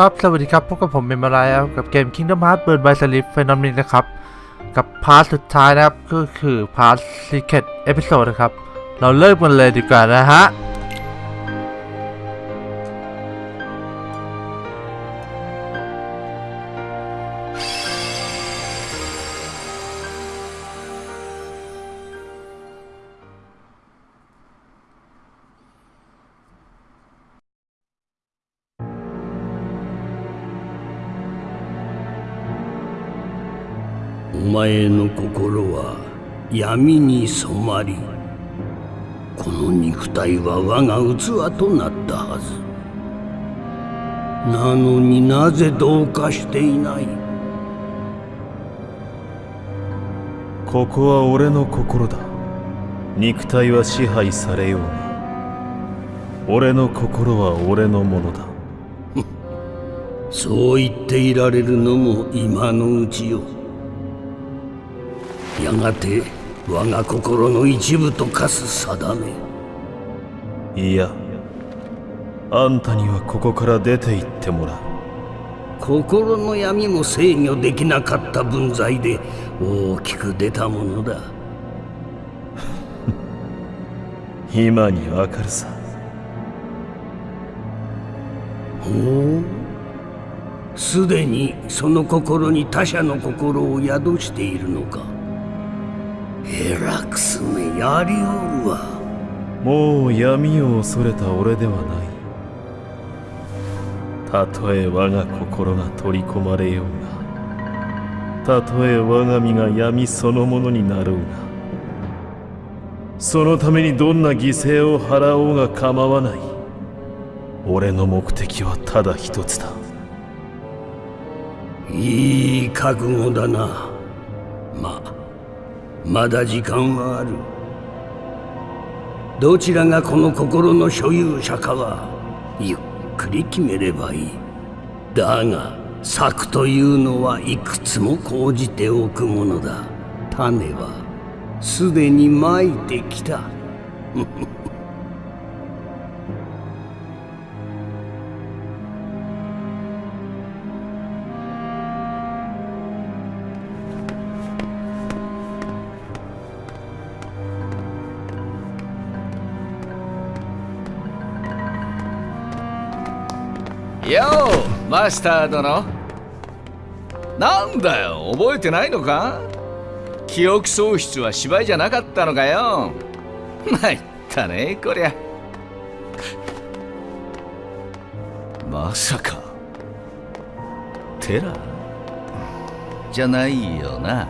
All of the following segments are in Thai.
ครับ สวัสดีครับ พบกับผมเมมาไรครับกับเกม Kingdom Hearts Birth by Sleep Final Mix นี้นะครับ กับ part สุดท้ายนะครับ ก็คือ part Secret Episode นะครับ เราเริ่มกันเลยดีกว่านะฮะ 前の心は闇に染まりこの肉体は我が器となったはず。なのになぜ同化していない？ここは俺の心だ。肉体は支配されようが俺の心は俺のものだ。そう言っていられるのも今のうちよやがて我が心の一部と化す定め。いやあんたにはここから出て行ってもらう。心の闇も制御できなかった分際で大きく出たものだ。今にわかるさ。ほう。すでにその心に他者の心を宿しているのかヘラクスめやりおるわ。もう闇を恐れた俺ではない。たとえ我が心が取り込まれようがたとえ我が身が闇そのものになろうがそのためにどんな犠牲を払おうが構わない。俺の目的はただ一つだ。いい覚悟だな。まあまだ時間はある。どちらがこの心の所有者かはゆっくり決めればいい。だが策というのはいくつも講じておくものだ。種はすでにまいてきた。ようマスター殿。なんだよ覚えてないのか？記憶喪失は芝居じゃなかったのかよ。参ったねこりゃ。まさか。テラじゃないよな。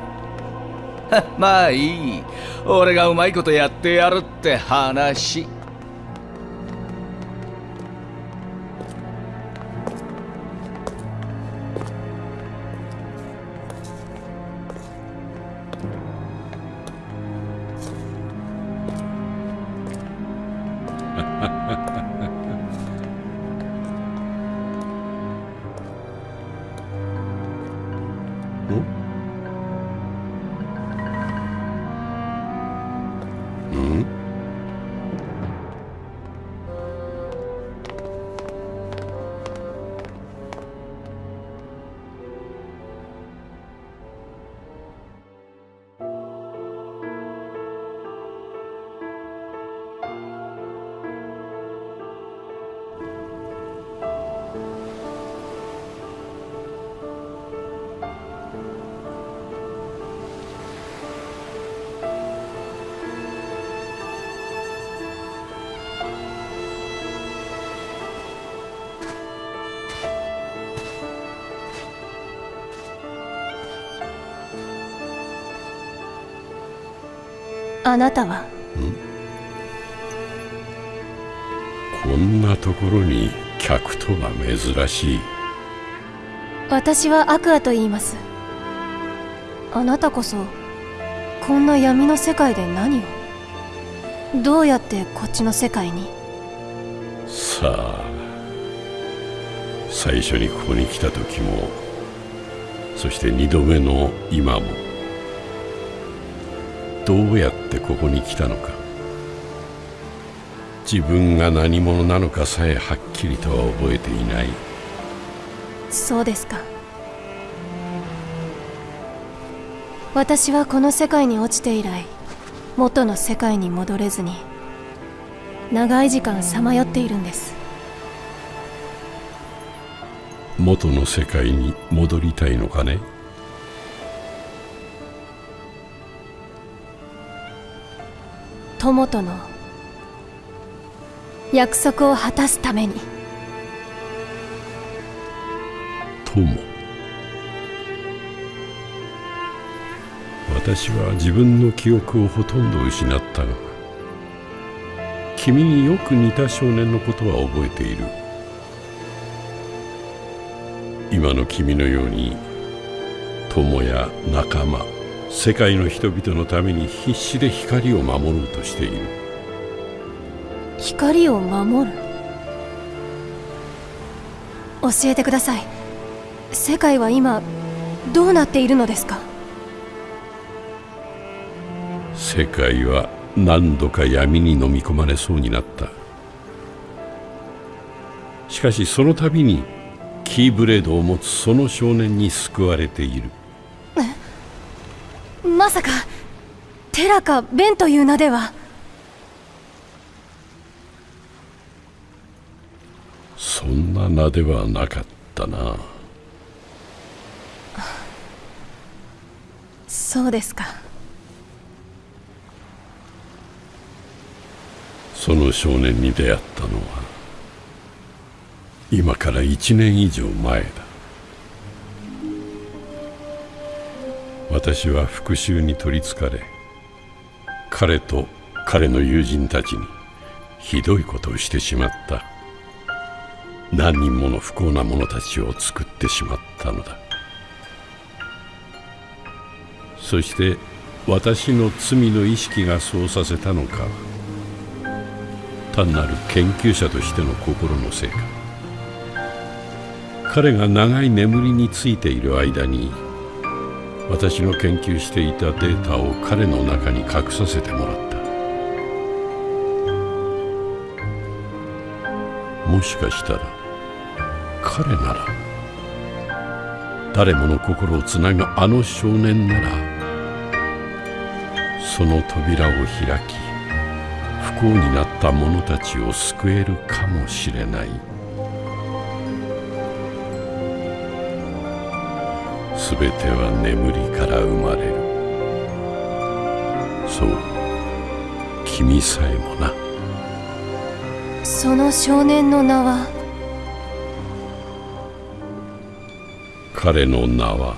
まあいい。俺がうまいことやってやるって話。あなたは？こんなところに客とは珍しい。私はアクアと言います。あなたこそこんな闇の世界で何を？どうやってこっちの世界に？さあ最初にここに来た時もそして二度目の今もどうやってここに来たのか。自分が何者なのかさえはっきりとは覚えていない。そうですか。私はこの世界に落ちて以来元の世界に戻れずに長い時間さまよっているんです。元の世界に戻りたいのかね友との約束を果たすために。友。私は自分の記憶をほとんど失ったが君によく似た少年のことは覚えている。今の君のように友や仲間世界の人々のために必死で光を守ろうとしている。光を守る？教えてください。世界は今どうなっているのですか？世界は何度か闇に飲み込まれそうになった。しかしその度にキーブレードを持つその少年に救われているまさかテラかベンという名では。そんな名ではなかったな。そうですか。その少年に出会ったのは今から1年以上前だ私は復讐に取りつかれ彼と彼の友人たちにひどいことをしてしまった。何人もの不幸な者たちを作ってしまったのだ。そして私の罪の意識がそうさせたのか単なる研究者としての心のせいか。彼が長い眠りについている間に私の研究していたデータを彼の中に隠させてもらった。もしかしたら彼なら誰もの心をつなぐあの少年ならその扉を開き不幸になった者たちを救えるかもしれない。すべては眠りから生まれる。そう君さえもな。その少年の名は？彼の名は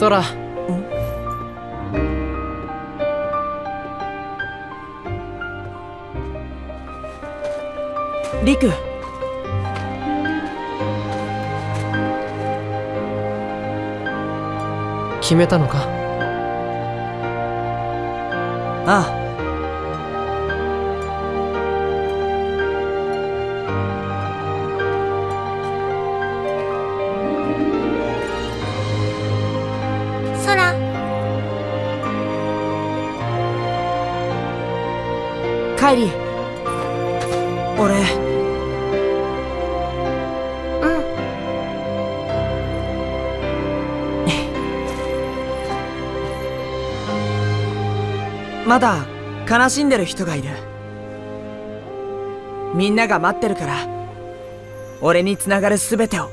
空。リク。決めたのか？ああカイリ俺。うん。まだ悲しんでる人がいる。みんなが待ってるから俺につながる全てを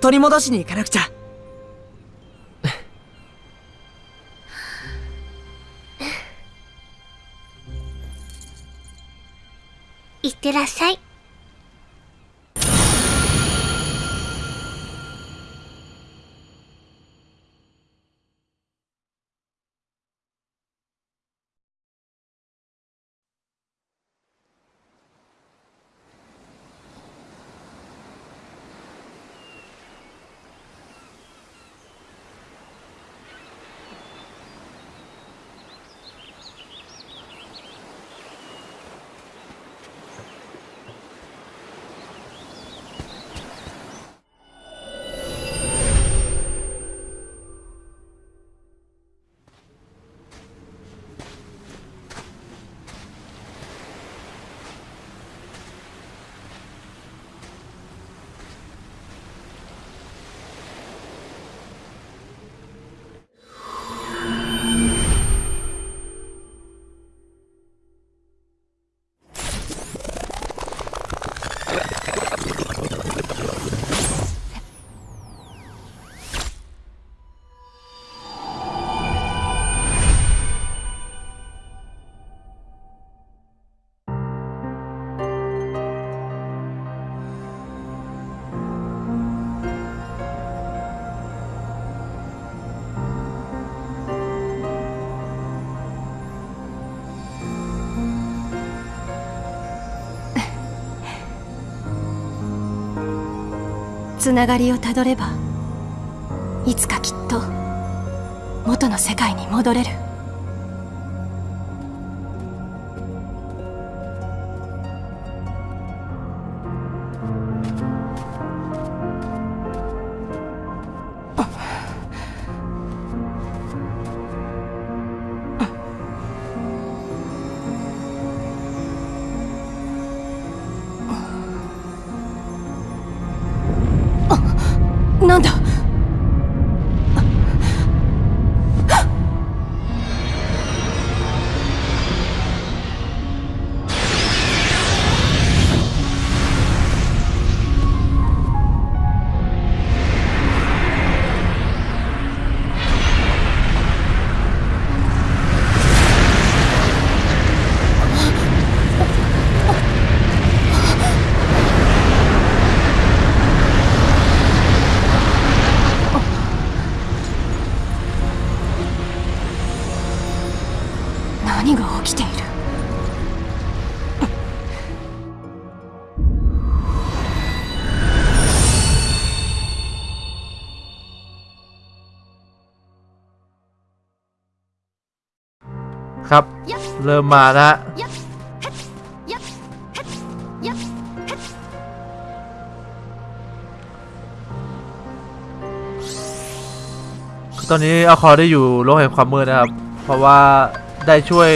取り戻しに行かなくちゃ。ってらっしゃい。つながりをたどればいつかきっと元の世界に戻れる。 เริ่มมานะฮะตอนนี้อาคอได้อยู่โลกแห่งความมืดนะครับ เพราะว่าได้ช่วย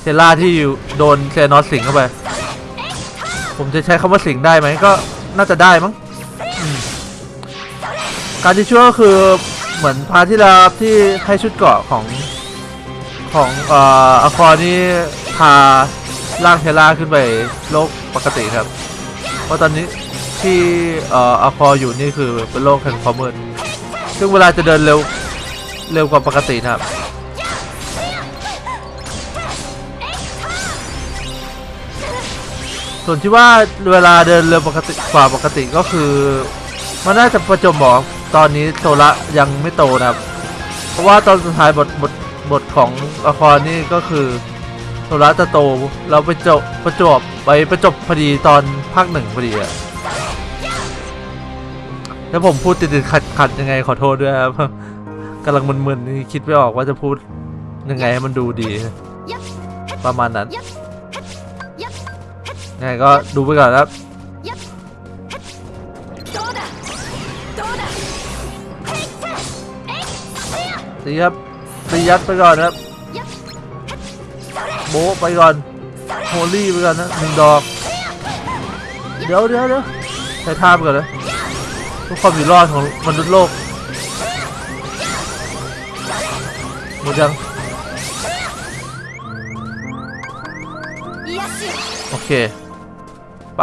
เซล่าที่อยู่โดนเซนอสสิงเข้าไป ผมจะใช้คำว่าสิงได้ไหมก็น่าจะได้มั้งการที่ช่วยก็คือเหมือนพาที่แล้วครับที่ให้ชุดเกราะของ ของเอ่ออควานี่พาร่างเทล่าขึ้นไปโลกปกติครับ เพราะตอนนี้ที่เอ่ออควาอยู่นี่คือเป็นโลกแห่งความมืดซึ่งเวลาจะเดินเร็วเร็วกว่าปกตินะครับส่วนที่ว่าเวลาเดินเร็วปกติกว่าปกติก็คือ มันน่าจะประจวบเหมาะตอนนี้โซละยังไม่โตนะครับผราะว่าตอนสุดท้ายบทบท บทของละครนี่ก็คือโซลาตะโตเราไปจบประจบไปประจบพอดีตอนภาคหนึ่งพอดีอะแล้วผมพูดติดๆขัดๆยังไงขอโทษด้วยครับกำลังมึนๆนี่คิดไม่ออกว่าจะพูดยังไงให้มันดูดี ประมาณนั้นยังไงก็ดูไปก่อนครับดีครับ ตียัดไปก่อนครับ โบไปก่อนโฮลี่ไปก่อนนะหนึ่งดอก เดี๋ยวเดี๋ยวเดี๋ยวใช้ท่าไปก่อนนะทุกความอยู่รอดของมนุษย์โลกหมดยังโอเค ไป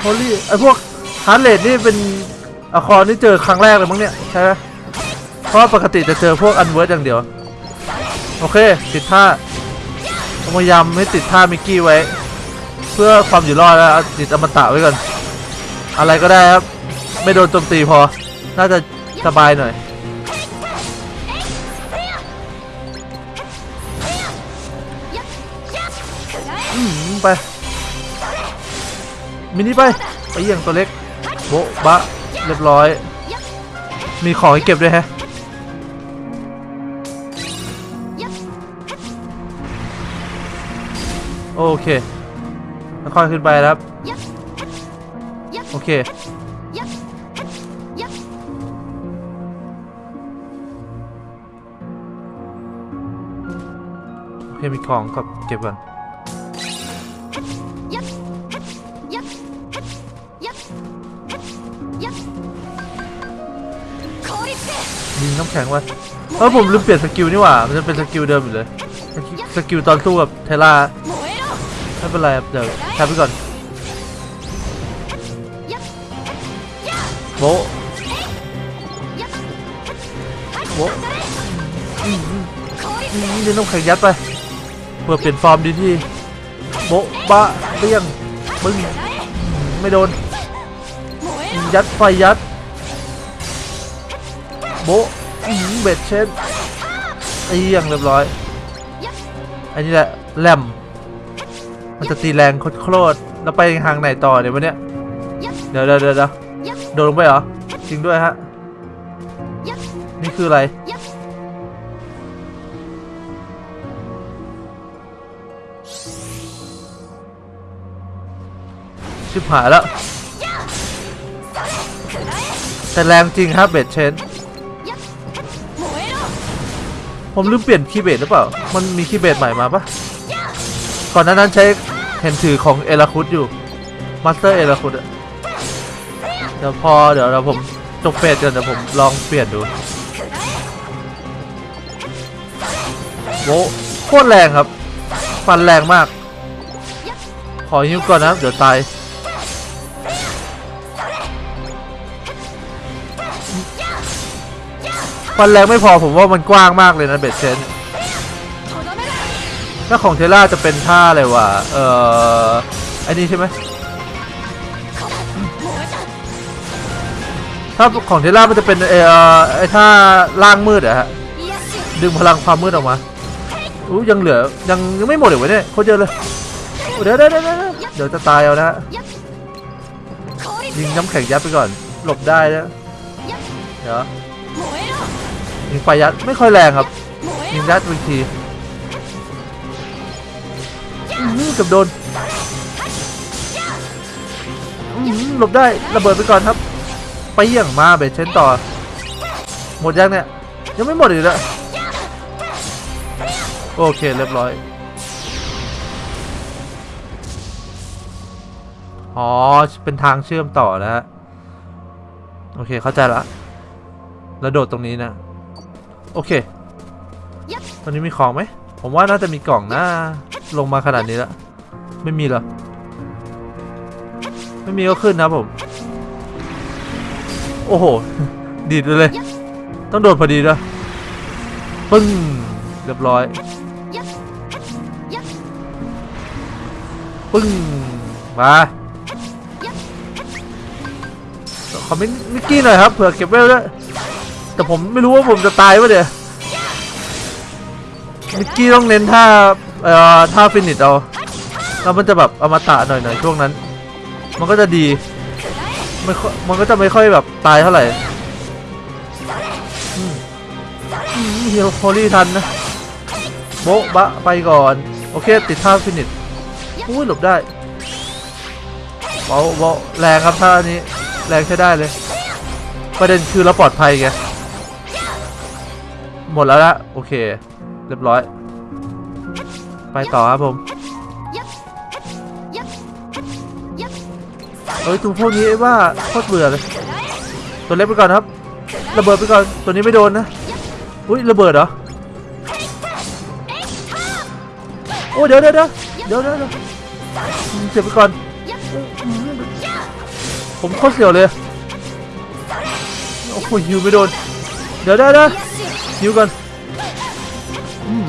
โฮลี่ไอพวกฮาร์ดเรดนี่เป็นอะคอร์นี่เจอครั้งแรกเลยมั้งเนี่ยใช่ไหมเพราะปกติจะเจอพวกอันเวิร์ดอย่างเดียว โอเค ติดท่าพยายามให้ติดท่ามิกกี้ไว้ เพื่อความอยู่รอดแล้วติดอมตะไว้ก่อน อะไรก็ได้ครับ ไม่โดนโจมตีพอ น่าจะสบายหน่อยอืมไป มินิไปไปเยี่ยงตัวเล็กโบบะเรียบร้อย มีของให้เก็บด้วยแฮะโอเคแล้วค่อยขึ้นไปครับ โอเค โอเค มีของก็เก็บก่อน น้ำแข็งไว้เออผมลืมเปลี่ยน skill นี่หว่า มันจะเป็น skill เดิมอยู่เลย สกิลตอนสู้กับเทล่าไม่เป็นไรเดี๋ยวทำไปก่อนโบโบนี่น้องแข็งยัดไปเพื่อเปลี่ยนฟอร์มดีที่โบบะเตี้ยงมึงไม่โดน ยัดไฟยัด โบ บ็ดเช่นไอ้เหี้ยังเรียบร้อย อันนี้แหละแหลมมันจะตีแรงโคตรๆแล้วไปทางไหนต่อเดี๋ยววันเนี้ยเดี๋ยวเดี๋ยวเดี๋ยวเดี๋ยวโดนลงไปเหรอ จริงด้วยฮะ นี่คืออะไร ชิบหายแล้ว แต่แรงจริงครับ Blade Charge ผมลืมเปลี่ยน Keyblade หรือเปล่า มันมี Keyblade ใหม่มาปะก่อนหน้านั้นใช้เห็นถือของ Eraqus อยู่ Master Eraqus อะเดี๋ยวพอเดี๋ยวเราผมจบ phase กันเดี๋ยวผมลองเปลี่ยนดูโว้โคตรแรงครับ ฟันแรงมาก ขอยิ้วก่อนนะ เดี๋ยวตาย มันแรงไม่พอผมว่ามันกว้างมากเลยนะเบ็ดเซนถ้าของเทล่าจะเป็นท่าอะไรวะ เอ่อไอ้นี่ใช่ไหมถ้าของเทล่ามันจะเป็นเอ่อไอ้ท่าล่างมืดอะฮะ ดึงพลังความมืดออกมาอู้ยังเหลือยังยังไม่หมดเลยวะเนี่ยโคตรเยอะเลย เดี๋ยวเดี๋ยวเดี๋ยวเดี๋ยวจะตายเอานะฮะยิงน้ำแข็งยับไปก่อน หลบได้แล้วเดี๋ยว ยิงไฟยัดไม่ค่อยแรงครับยิงยัดบางทีกับโดนหลบได้ระเบิดไปก่อนครับ ไปเยี่ยงมาเบสเชนต่อ หมดยังเนี่ย ยังไม่หมดอีกและโอเคเรียบร้อยอ๋อ เป็นทางเชื่อมต่อแล้วโอเค เข้าใจละ แล้วโดดตรงนี้นะ โอเค ตอนนี้มีของไหม ผมว่าน่าจะมีกล่องนะลงมาขนาดนี้แล้ว ไม่มีหรอ ไม่มีก็ขึ้นนะผม โอ้โห ดีดเลย ต้องโดดพอดีด้วยปึ้ง เรียบร้อย ปึ้ง มาขอมิกกี้หน่อยครับ เผื่อเก็บเวลด้วย แต่ผมไม่รู้ว่าผมจะตายวะเดี๋ยมิกกี้ต้องเน้นท่าเอ่อท่าฟินิชเอาแล้วมันจะแบบอมตะหน่อยหน่อยช่วงนั้น มันก็จะดีม่ค่อยมันก็จะไม่ค่อยแบบตายเท่าไหร่อืมเฮียโฮลี่ทันนะโบ๊ะบะไปก่อน โอเค ติดท่าฟินิชอุ้ยหลบได้เบาเบาแรงครับท่านี้ แรงใช้ได้เลย ประเด็นคือเราปลอดภัยไง หมดแล้วละโอเค เรียบร้อย ไปต่อครับผมเฮ้ยตัวพวกนี้ว่าโคตรเบื่อเลย ตัวเล็กไปก่อนครับ ระเบิดไปก่อน ตัวนี้ไม่โดนนะ อุ้ยระเบิดเหรอ โอ้เดี๋ยวเดี๋ยวเดี๋ยวเดี๋ยวเดี๋ยวเจ็บไปก่อน ผมโคตรเสียวเลย โอ้โหฮิวไม่โดน เดี๋ยวเดี๋ยวเดี๋ยว ฮิวก่อนอืม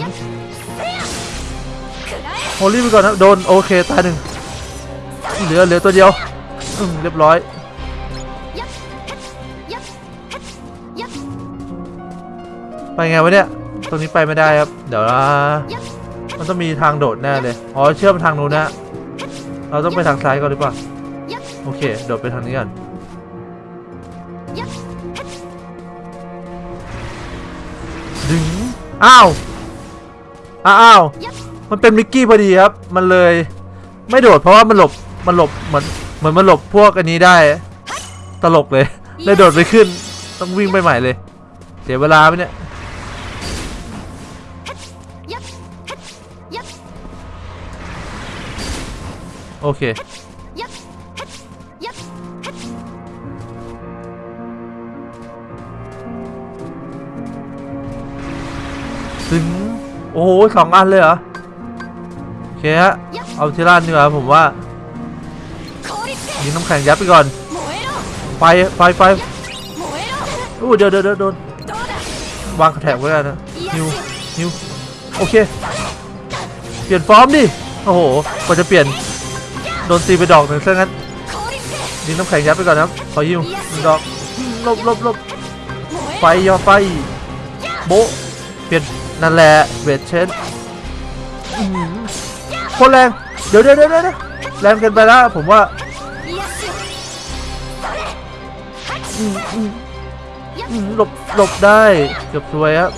โฮลี่ไปก่อนนะโดนโอเคตายหนึ่งเหลือเหลือตัวเดียวเรียบร้อยไปไงวะเนี่ย ตรงนี้ไปไม่ได้ครับ เดี๋ยวนะมันต้องมีทางโดดแน่เลย อ๋อ เชื่อมทางนู้นนะ เราต้องไปทางซ้ายก่อนหรือเปล่า โอเค โดดไปทางนี้ก่อน อ้าว อ้าว มันเป็นมิกกี้พอดีครับ มันเลยไม่โดดเพราะว่ามันหลบ มันหลบเหมือนเหมือนมันหลบพวกอันนี้ได้ ตลกเลย เลยโดดไปขึ้น ต้องวิ่งไปใหม่เลย เสียเวลาไหมเนี่ย โอเค ถึงโอ้โหสองอันเลยเหรอโอเคฮะเอาที่ร้านดีกว่าผมว่ายิงน้ำแข็งยัดไปก่อนไฟไฟไฟอู้เดี๋ยวเดี๋ยวเดี๋ยวโดนวาง trap ไว้กันนะ heal heal โอเค เปลี่ยนฟอร์มดิโอ้โหกว่าจะเปลี่ยนโดนตีไปดอกหนึ่งซะงั้นยิงน้ำแข็งยัดไปก่อนนะครับขอยิวหนึ่งดอกลบหลบหลบไฟยอไฟโบเปลี่ยน นั่นแหละเวทเชนโคตรแรงเดี๋ยวเดี๋ยวเดี๋ยวเดี๋ยวแรงเกินไปแล้วผมว่าหลบหลบได้เกือบสวยครับ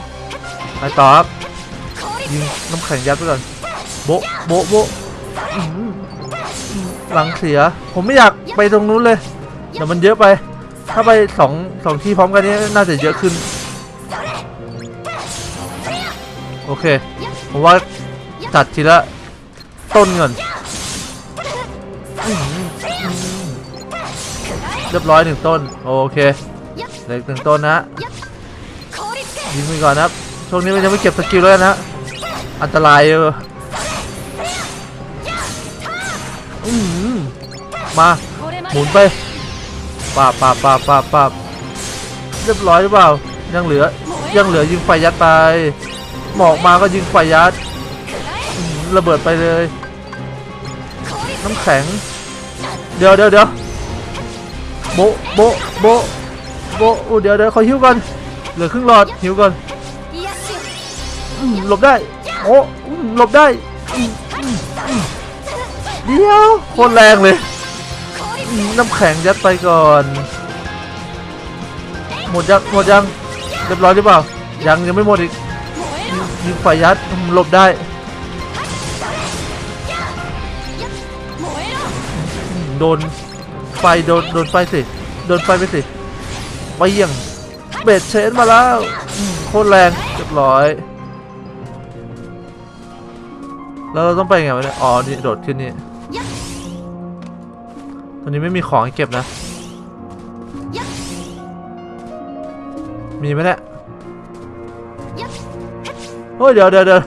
ไปต่อครับยิงน้ำแข็งยัดไปก่อนโบโบโบหลังเสีย ผมไม่อยากไปตรงนู้นเลยเดี๋ยวมันเยอะไป ถ้าไปสองสองที่พร้อมกันนี้น่าจะเยอะขึ้น โอเค ผมว่าจัดทีละต้นก่อนเรียบร้อยหนึ่งต้น โอเคเหลืออีกหนึ่งต้นนะยิงไปก่อนนะครับช่วงนี้มันยังไม่เก็บสกิลแล้วนะอันตรายเออมา หมุนไปปาบปาบปาบปาบปาเรียบร้อยหรือเปล่า ยังเหลือ ยังเหลือยิงไฟยัดไป หมอกมาก็ยิงไฟยัดระเบิดไปเลย น้ำแข็ง เดี๋ยวเดี๋ยวเดี๋ยวโบโบโบโบอู้เดี๋ยวเดี๋ยวขอหิวก่อนเหลือครึ่งหลอดหิวก่อนหลบได้โอ้หลบได้เดี๋ยวโคตรแรงเลย น้ำแข็งยัดไปก่อน หมดยังหมดยังเรียบร้อยหรือเปล่ายังยังไม่หมดอีก ยิงยิงไฟยัดอืมหลบได้โดนไฟโดนโดนไฟสิโดนไฟไปสิไปเยี่ยงเบดเชนมาแล้วโคตรแรงเรียบร้อย แล้วเราต้องไปไงวะเนี่ยอ๋อนี่โดดขึ้นนี่ตอนนี้ไม่มีของเก็บนะ มีไหมเนี่ย เฮ้ยเดี๋ยวเดี๋ยวเดี๋ยว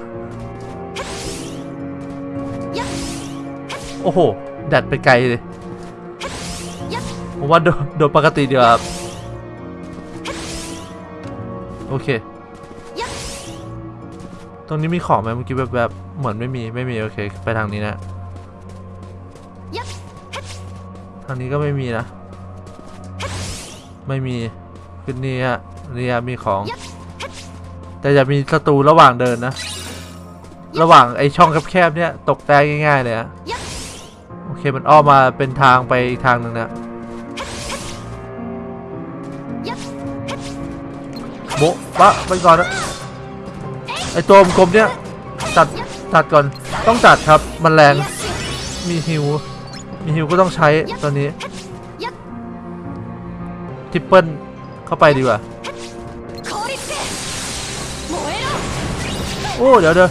โอ้โหดัดไปไกลเลยผมว่าโดดโดดปกติดีกว่าครับ โอเค ตรงนี้มีของไหมเมื่อกี้แบบแบบๆเหมือนไม่มีไม่มีโอเค ไปทางนี้นะ ทางนี้ก็ไม่มีนะ ไม่มีขึ้นนี่ฮะนี่ฮะมีของ แต่อย่ามีศัตรูระหว่างเดินนะ ระหว่างไอช่องแคบๆเนี่ยตกได้ง่ายๆเลยฮะโอเคมันอ้อมมาเป็นทางไปอีกทางหนึ่งนะโบะปะไปก่อนนะไอตัวกลมเนี่ยตัดตัดก่อนต้องตัดครับมันแรงมีฮิวมีฮิวก็ต้องใช้ตอนนี้ทิปเปิลเข้าไปดีกว่า โอ้เดี๋ยวเดี๋ยว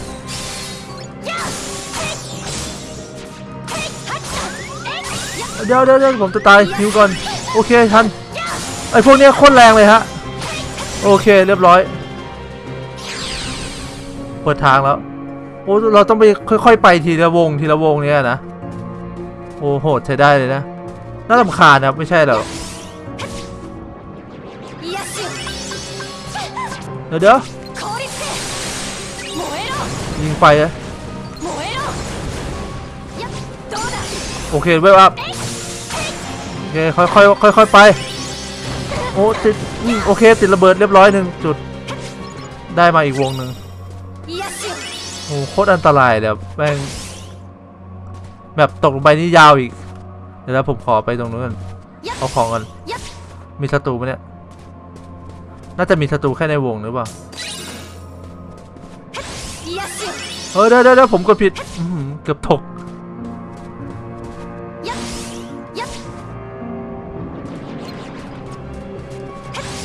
เดี๋ยวเดี๋ยวผมจะตายหิวก่อนโอเคทันไอพวกนี้โคตรแรงเลยฮะโอเคเรียบร้อยเปิดทางแล้วโอ้เราต้องไปค่อยๆไปทีละวงทีละวงเนี้ยนะโอ้โหใช้ได้เลยนะน่าลำคาญนะไม่ใช่หรอกเดี๋ยวเดี๋ยว ยิงไฟอะโอเคเวลอัพโอเคค่อยค่อยค่อยค่อยไปโอ้ติดโอเคติดระเบิดเรียบร้อยหนึ่งจุดได้มาอีกวงหนึ่งโอ้โคตรอันตรายเดี๋ยวแม่งแบบตกลงไปนี่ยาวอีก เดี๋ยวผมขอไปตรงนู้นนเอาของกันมีศัตรูไหมเนี่ยน่าจะมีศัตรูแค่ในวงหรือเปล่า เออได้ไยวเด้ผมกดผิดเกือบถก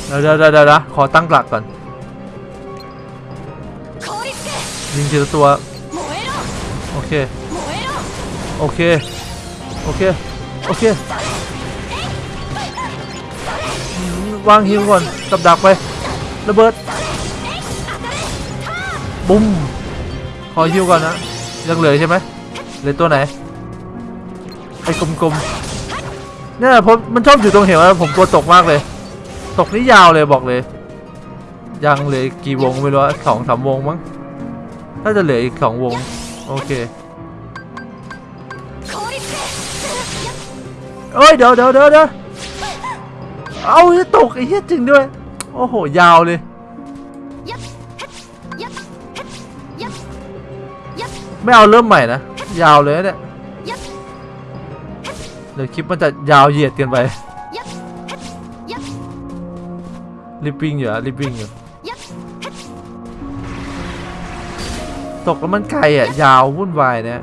เดี๋ยวเดี๋ยวเดี๋ยวขอตั้งหลักก่อนยิงทีละตัว โอเค โอเค โอเค โอเควางฮิวก่อนกับดักไประเบิด บุ้ม อหิวก่อนนะยังเหลือใช่ไหมเหลือตัวไหนไอ้กลมๆเนี่ยผมมันชอบอยู่ตรงเหวผมตัวตกมากเลย ตกนี่ยาวเลยบอกเลย ยังเหลือกี่วงไม่รู้สองสามวงมั้งน่าจะเหลืออีกสองวง โอเคเอ้ยเดี๋ยวเดี๋ยวเดี๋ยวเอาจะตกไอ้เหี้ยจริงด้วย โอ้โหยาวเลย ไม่เอาเริ่มใหม่นะ ยาวเลยเนี่ยเดี๋ยวคลิปมันจะยาวเหยียดเกินไปลิปปิ้งอยู่อะลิปปิ้งอยู่ตกแล้วมันไกลอะยาววุ่นวายเนี่ย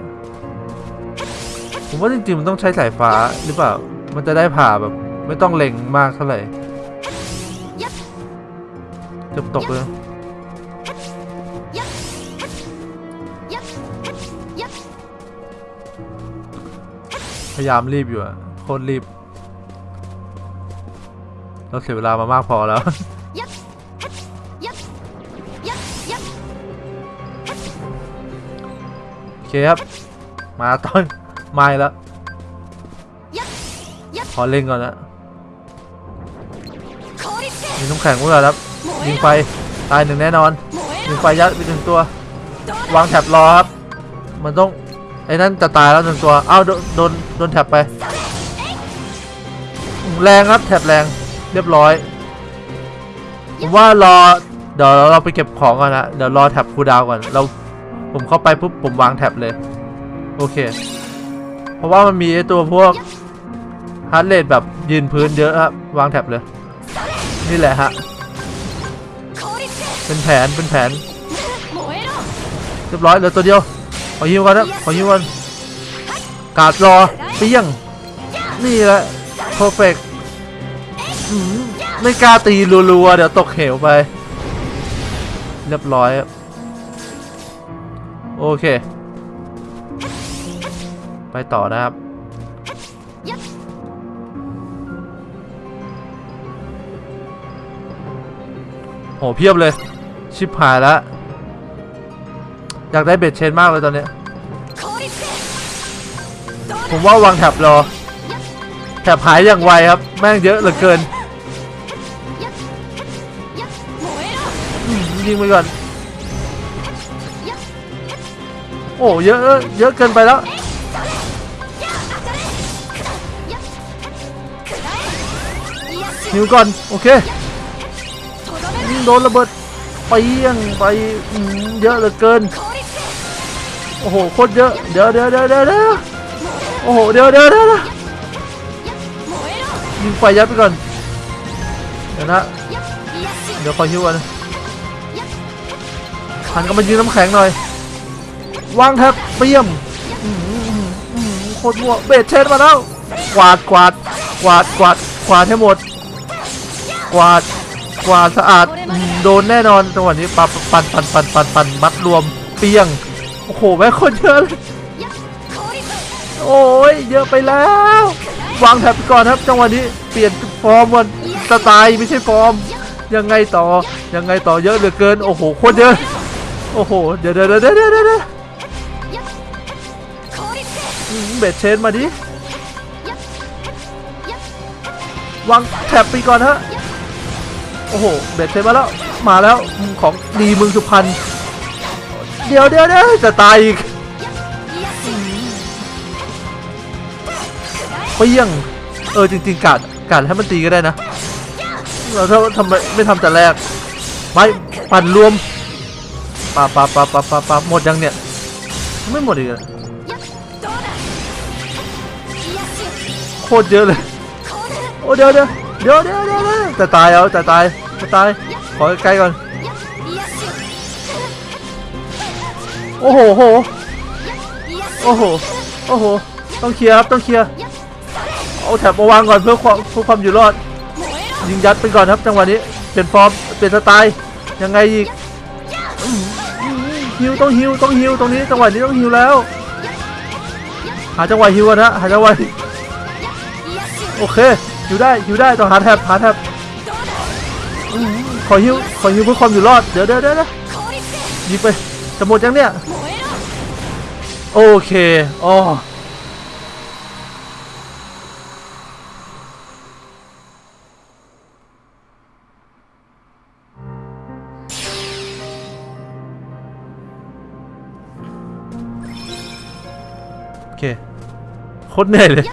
ผมว่าจริงๆมันต้องใช้สายฟ้าหรือเปล่า มันจะได้ผ่าแบบ ไม่ต้องเล็งมากเท่าไหร่จะตกเลย พยายามรีบอยู่อะโคตรรีบ เราเสียเวลามามากพอแล้วโอเคครับ มาตอนมาแล้วขอเล่นก่อนนะมีน้ำแข็งกูแล้วครับยิงไฟตายหนึ่งแน่นอนยิงไฟยัดไปถึงตัว วางแถบรอครับ มันต้อง ไอ้นั่นจะตายแล้วหนึ่งตัวเอ้าโดนโดนแถบไป แรงครับแถบแรงเรียบร้อยผมว่ารอเดี๋ยวเราไปเก็บของก่อนนะเดี๋ยวรอแถบคูดาวก่อนเราผมเข้าไปปุ๊บผมวางแถบเลยโอเค เพราะว่ามันมีไอตัวพวกฮาร์เรดแบบยืนพื้นเยอะครับวางแถบเลย นี่แหละฮะเป็นแผนเป็นแผนเรียบร้อยเหลือตัวเดียว ขอฮิวก่อนนะขอฮิวก่อนกาดรอเปี้ยง นี่แหละเพอร์เฟกไม่กล้าตีรัวๆ เดี๋ยวตกเหวไป เรียบร้อยครับโอเค ไปต่อนะครับโหเพียบเลย ชิบหายแล้ว อยากได้เบ็ดเชนมากเลยตอนนี้ ผมว่าวางแถบรอ แถบหายอย่างไวครับ แม่งเยอะเหลือเกิน ยิงไปก่อน โอ้เยอะ เยอะเกินไปแล้ว หิวก่อน โอเคโดนระเบิดไปยังไปเยอะเหลือเกิน อ้โหโคตรเยอะเดี๋ยวเดี๋ยวเดี๋ยวเดี๋ยวเดี๋ยวโอ้โหเดี๋ยวเดี๋ยวเดี๋ยวยิงไฟยัดไปก่อนเดี๋ยวนะเดี๋ยวขอยฮิวก่อนหันกลับมายืนน้ำแข็งหน่อยวางแท็บเปี่ยมโคตรมั่วเบสเชนมาแล้วกวาดกวาดกวาดกวาดกวาดให้หมด กวาดกวาดสะอาดโดนแน่นอนจังหวะนี้ปันปันปันปันปันปันมัดรวมเปียง โอ้โหแม่คนเยอะเลยโอ้ยเยอะไปแล้ว วางแท็บไปก่อนครับจังหวะนี้เปลี่ยนฟอร์มวันสไตล์ไม่ใช่ฟอร์ม ยังไงต่อยังไงต่อเยอะเหลือเกินโอ้โหโคตรเยอะโอ้โหเดี๋ยวเดี๋ยวเดี๋ยวเดี๋ยวเดี๋ยวเดเบสเชนมาดิวางแท็บไปก่อนฮะโอ้โหเบสเชนมาแล้วมาแล้วของดีเมืองสุพรรณ เดี๋ยวเดี๋ยวเดี๋ยวจะตายอีกเปี้ยงเออจริง ๆกัดกัดให้มันตีก็ได้นะเราถ้าทำไมไม่ทำแต่แรกไม่ปั่นรวมปาปาปาปาปาปาหมดยังเนี่ยไม่หมดอีกโคตรเยอะเลยโอ้เดี๋ยวเดี๋ยวเดี๋ยวเดี๋ยวเดี๋ยวจะตายเอาจะตายจะตายขอใกล้ก่อน โอ้โหโหโอ้โหโอ้โหต้องเคลียร์ครับต้องเคลียร์เอา trap มาวางก่อนเพื่อความเพื่อความอยู่รอด ยิงยัดไปก่อนครับจังหวะนี้เปลี่ยนฟอร์มเปลี่ยนสไตล์ยังไงอีก heal ต้อง heal ต้อง heal ตรงนี้จังหวะนี้ต้อง heal แล้ว หาจังหวะ heal นะหาจังหวะโอเค heal ได้ heal ได้ต้องหา trap หา trap อื้อหือขอ heal ขอ heal เพื่อความอยู่รอดเดี๋ยวเดี๋ยวเดี๋ยวเดี๋ยวยิงไป จะหมดยังเนี่ย โอเคอ๋อโอเคโคตรเหนื่อยเลย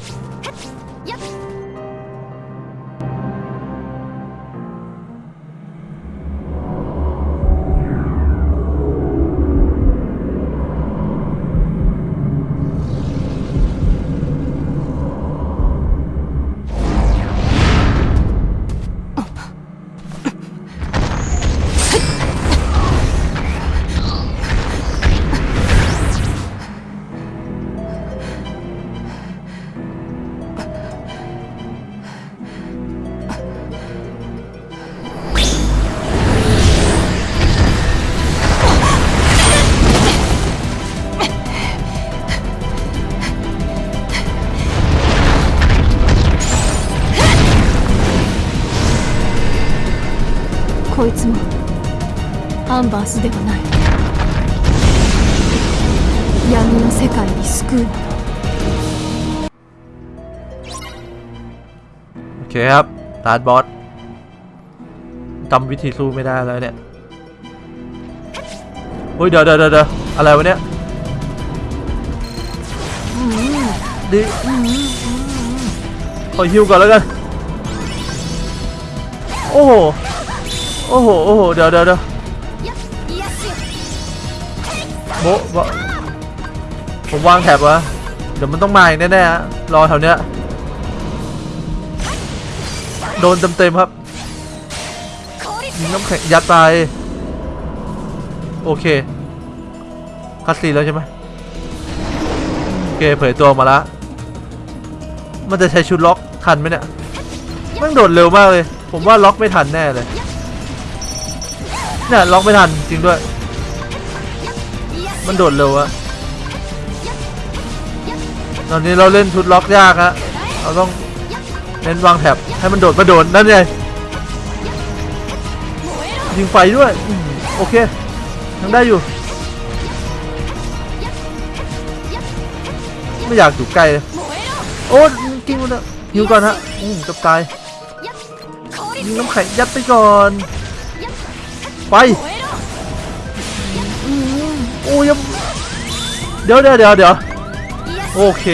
こいつもアンバースではない闇の世界に救うもの โอเคครับตาดบอสจำวิธีสู้ไม่ได้แล้วเนี่ยเฮ้ยเดี๋ยวเดี๋ยวเดี๋ยวเดี๋ยวอะไรวะเนี่ยอืมดิอืมอืมอืมขอฮิวก่อนแล้วกัน โอ้โห โอ้โหโอ้โหเดี๋ยวเดี๋ยวเดี๋ยวโบะโบะผมวางแถบวะเดี๋ยวมันต้องมาอีกแน่ๆฮะรอแถวเนี้ยโดนเต็มๆครับยิงน้ำแข็งยัดไปโอเคคัสซีแล้วใช่ไหมโอเคเผยตัวมาล้วมันจะใช้ชุดล็อกทันไหมเนี่ยมันโดดเร็วมากเลย ผมว่าล็อกไม่ทันแน่เลย เนี่ยล็อกไม่ทันจริงด้วย มันโดดเร็วอะตอนนี้เราเล่นชุดล็อกยากฮะเราต้องเน้นวางแถบให้มันโดดมาโดนนั่นไงยิงไฟด้วยอโอเคยังได้อยู่ ไม่อยากอยู่ใกล้โอ้กิ้งมันอะยิวก่อนฮะอืมจะตายยิงน้ำแข็งยัดไปก่อน ไปโอ้ยเดี๋ยวเดี๋ยวเดี๋ยวเดี๋ยวโอเค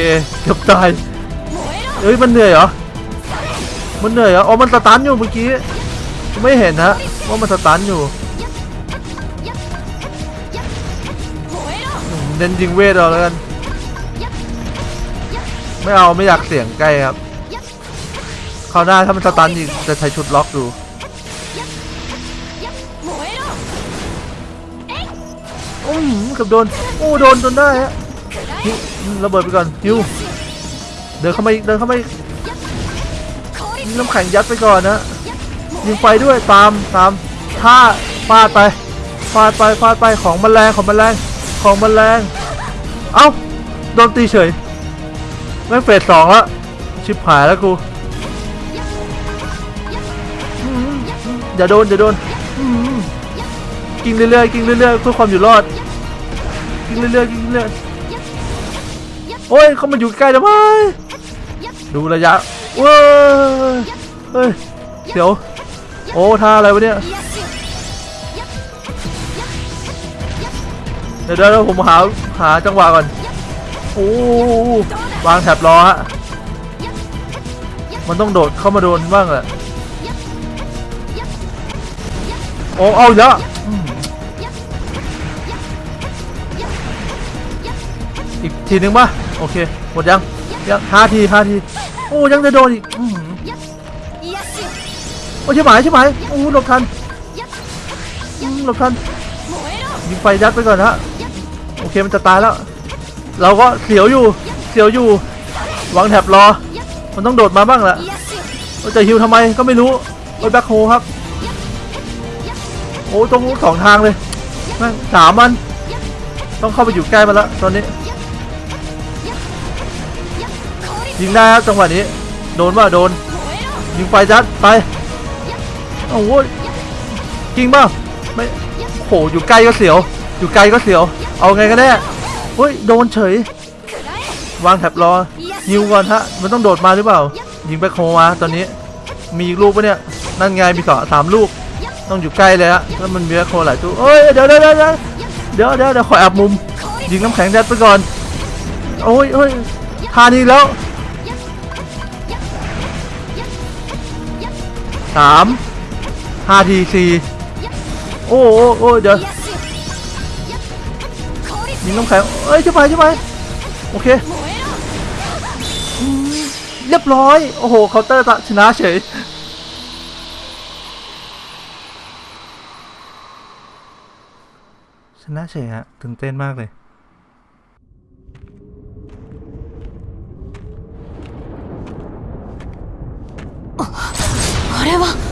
เกือบตายเอ้ยมันเหนื่อยเหรอมันเหนื่อยเหรออ๋อมันสตันอยู่เมื่อกี้ไม่เห็นฮะว่ามันสตันอยู่อืมเน้นยิงเวทเอาแล้วกันไม่เอาไม่อยากเสี่ยงใกล้ครับคราวหน้าถ้ามันสตันอีกจะใช้ชุดล็อกดู กับโดน โอ้โดนจนได้ฮะระเบิดไปก่อนฮิวเดินเข้ามาอีกเดินเข้ามาอีกน้ำแข็งยัดไปก่อนนะยิงไฟด้วยตามตามท่าฟาดไปฟาดไปฟาดไปของมันแรงของมันแรงของมันแรงเอ้าโดนตีเฉยแม่งเฟสสองล้วชิบหายแล้วกูอย่าโดนอย่าโดนกินเรื่อยๆกินเรื่อยๆเพื่อความอยู่รอด กินเรื่อยๆกินเรื่อยๆโอ้ยเขามาอยู่ใกล้แล้วไหมดูระยะเว้ยเฮ้ยเดี๋ยวโอ้ท่าอะไรวะเนี่ยเดี๋ยวเดี๋ยวผมหาหาจังหวะก่อนโอ้วางแถบรอฮะมันต้องโดดเข้ามาโดนบ้างแหละโอ้เอาอีกแล้วอืม อีกทีหนึ่งป่ะโอเค หมดยังยังห้าทีห้าที โอ้ยังจะโดนอีกอโอ้ใช่ไหมใช่ไหมโอ้หลบทันหลบทันยิงไฟยัดไปก่อนฮะโอเคมันจะตายแล้ว เราก็เสียวอยู่เสียวอยู่วางแถบรอ มันต้องโดดมาบ้างแหละเราจะฮิวทำไมก็ไม่รู้โอ้ยแบ็คโฮครับ โอ้ตรงนู้สองทางเลยแม่งสามมัน ต้องเข้าไปอยู่ใกล้มันแล้วตอนนี้ ยิงได้ครับจังหวะนี้ โดนว่าโดน ยิงไฟจัดไปโอ้โหจริงเปล่าไม่โหอยู่ใกล้ก็เสียว อยู่ไกลก็เสียว เอาไงกันแน่เฮ้ยโดนเฉย วางแถบรอยิวก่อนฮะมันต้องโดดมาหรือเปล่า ยิงแบ็คมาตอนนี้ มีอีกลูกปะเนี่ยนั่นไงมีสองสามลูก ต้องอยู่ใกล้เลยฮะแล้วมันมีแบ็คหลายตัวเอ้ยเดี๋ยวเดี๋ยวเดี๋ยวเดี๋ยวเดี๋ยวเดี๋ยวเดี๋ยวขอแอบมุม ยิงน้ำแข็งแดดไปก่อนโอ้ยโอ้ยทานี้แล้ว สามห้าทีสี่โอ้โอ้โอ้เดี๋ยวยิงน้ำแข็งเอ้ยช่ไหมใช่ไหมโอเคเรียบร้อย โอ้โหเคาน์เตอร์ชนะเฉยชนะเฉยฮะตื่นเต้นมากเลย 希望。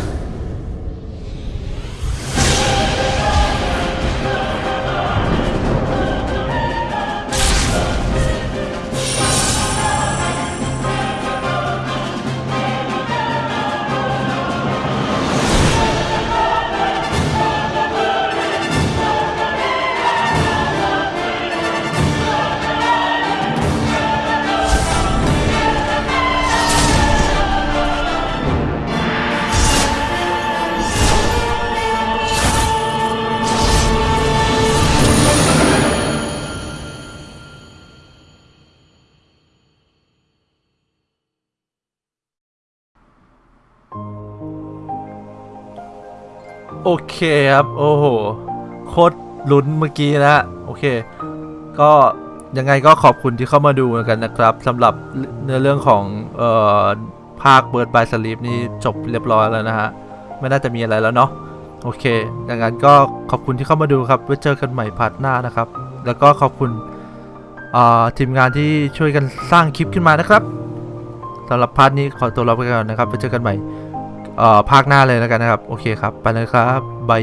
โอเคครับ โอ้โห โคตรลุ้นเมื่อกี้นะ โอเค ก็ยังไงก็ขอบคุณที่เข้ามาดูกันนะครับสำหรับเนื้อเรื่องของเอ่อภาค Birth by Sleep นี่จบเรียบร้อยแล้วนะฮะ ไม่น่าจะมีอะไรแล้วเนาะโอเคดังนั้นก็ขอบคุณที่เข้ามาดูครับไว้เจอกันใหม่ part หน้านะครับ แล้วก็ขอบคุณอ่าทีมงานที่ช่วยกันสร้างคลิปขึ้นมานะครับสำหรับ part นี้ขอตัวลาไปก่อนนะครับไว้เจอกันใหม่ ภาคหน้าเลยแล้วกันนะครับ โอเคครับ ไปเลยครับบาย